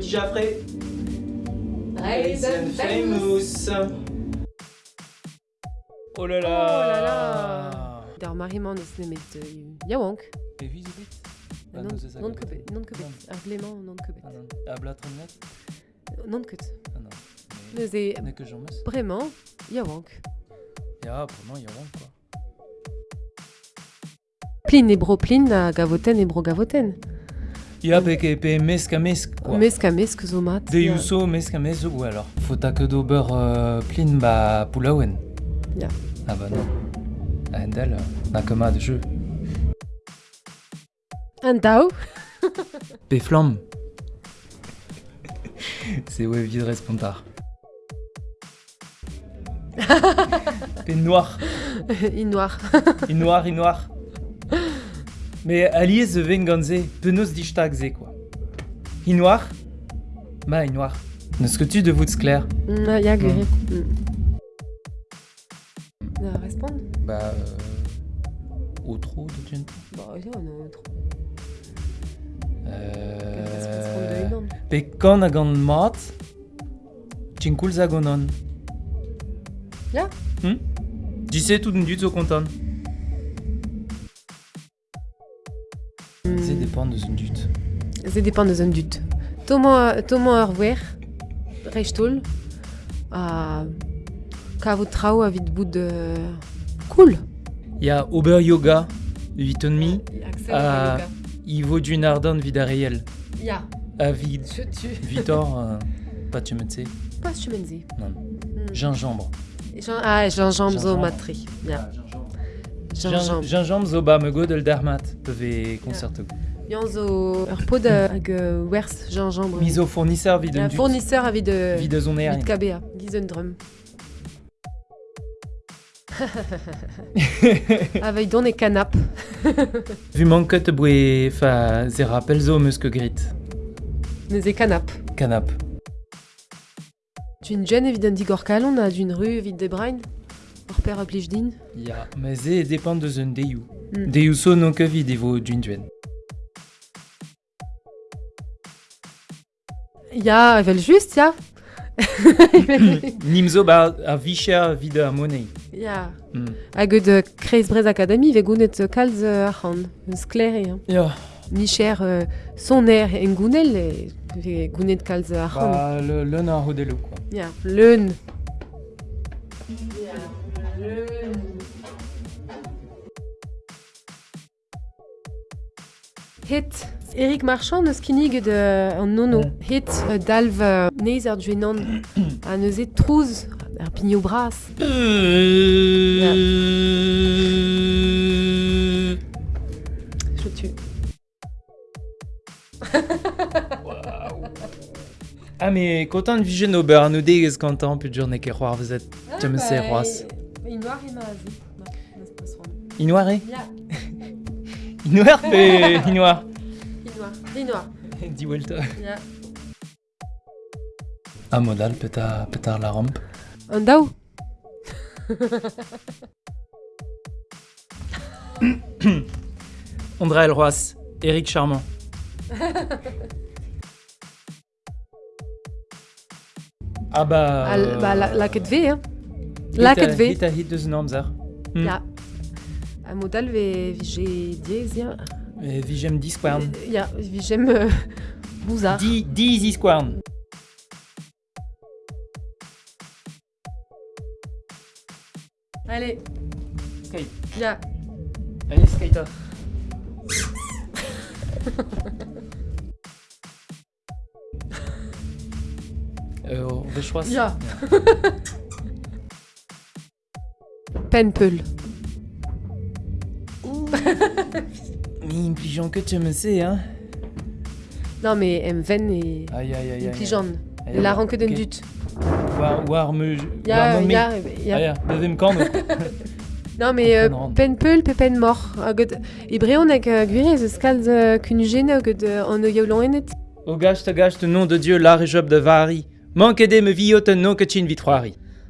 Jaffrey. Raisin famous. Oh là là. Oh là là. Der Mariman ist nämlich äh, Jawank. Et non que- kubet, non kubet. Er glemant non kubet. Ah non. Ah, Non kut. Ah non. Ne que j'en mets. vraiment Jawank. Ja, vraiment, vraiment quoi. Plin e bro plin a gavoten e bro gavoten. Ja, ke pe mesk quoi. Mesk a mesk zo mat. De yuso mesk alors Faut ta que d'ober euh, plin ba poulaouen. Ja. Ah bah non. Ah, Endel, euh, na koma de jeu. Un dao Pe flamme. C'est ouais vide responsable. Pe noir. in noir. I noir, i noir. Mais allié ze ven ganze, penos di ze quoi. I noir Ma i noir. Ne ce que tu de vous clair? Mm, Ja gure. Na respond Bah. Euh, au trop de gente. Ba ja no tro. Euh. Euh... Pe kan a gant mat, Tinkul zagonon. Ja. Hm Dise tout du zo kontan. C'est dépend de son dut. Se dépend de un dut. Tomo tomo ar wer rechtol a ka vo trao a vid bout de cool. Ya Ober Yoga, 8 et demi, Axel Ah. il vaut du Nardon vida réel. Ja, À vid, je tu. Vitor, euh, pas tu me sais, Pas chumenzi. non. Gingembre. Jean ah gingembre zo Gingembre. Gingembre. Gingembre zo ba me go del dermat, peuvent concerto. Yan zo ur pod hag euh, wers gingembre. Miso fournisseur vid Un fournisseur a vid Vid a zon vid erin. KBA, gizen drum. Avec don e canap. Vu manket boue fa ze rappel zo meus que grit. Nez e canap. Canap. D'une jeune évident d'Igor Calon, a d'une rue vide de Brain. Hors père oblige din. Ya, mais ze dépend de zon deiou. Mm. So non que vid evo d'une duen. Ja, vel just, ja. Nimzo ba a vicher vid a ja. Mm. Hag de Kreis Brez Academy, ve gounet kalz ar. Un skler, hein. Ya, Ni cher euh, son air en gounel, e ve gounet kalz ar c'hant. ba le le na hodelo quoi. Ja, leun. Hit. Eric Marchand neus kinnig de an nono. Mm. Hit euh, dalv euh, neiz ar duenan a neus e trouz ar pigno bras. Je tue. Ah mais content de vision au beurre, nous dégage content plus de journée que roi vous êtes. Tu me sais roi. Il noir et mazi. Inoiré Ja, Inoir fait Inoir. il noir. Il noir. Dis Welta. Ja. Un modal pétard pétard la rampe. Un dao. André Roas, Eric Charmant. ah bah. Al, ba, la, la ket ve, hein. La ket ve. Hit a hit de Znamzer. Hmm. Ja. A modal ve vije diez, ja. Vigem 10 squarn. Ja, vijem euh. 10 10 squarn. Allez, Ok. ja. Allez, skater. euh, va choisir. Mais impligeant que tu me sais, hein. Non, mais em ven et Aïe, aïe, aïe. Aïe, La ranke Ok. dut. War, me... Ja, war me- ja, Ah, ja. ja, devem kan. Non, mais euh, Non. penpeul pe pen mor. Hagod, e breon hag uh, gwirez eus kalz uh, kun gene hagod uh, an o yaoulon enet. O gage te gage nom de Dieu, l'art et job de vari. Manque de me viot un nom que chin vitroari. Oh